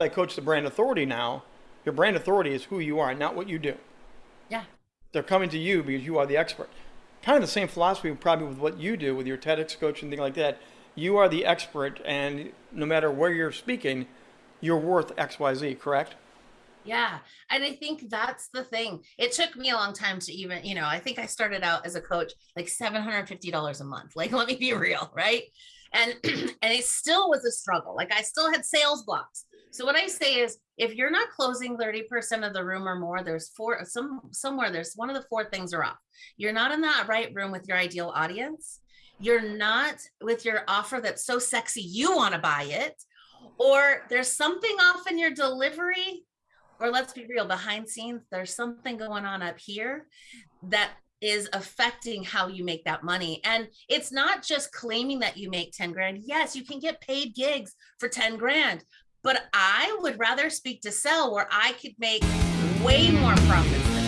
I coach the brand authority now. Your brand authority is who you are, not what you do. Yeah. They're coming to you because you are the expert. Kind of the same philosophy, probably with what you do with your TEDx coach and things like that. You are the expert, and no matter where you're speaking, you're worth X, Y, Z. Correct? Yeah. And I think that's the thing. It took me a long time to even, you know, I think I started out as a coach like $750 a month. Like, let me be real, right? And and it still was a struggle. Like I still had sales blocks. So what I say is if you're not closing 30% of the room or more, there's four some somewhere there's one of the four things are off. You're not in that right room with your ideal audience. You're not with your offer that's so sexy you want to buy it or there's something off in your delivery or let's be real behind scenes there's something going on up here that is affecting how you make that money and it's not just claiming that you make 10 grand yes you can get paid gigs for 10 grand but i would rather speak to sell where i could make way more profits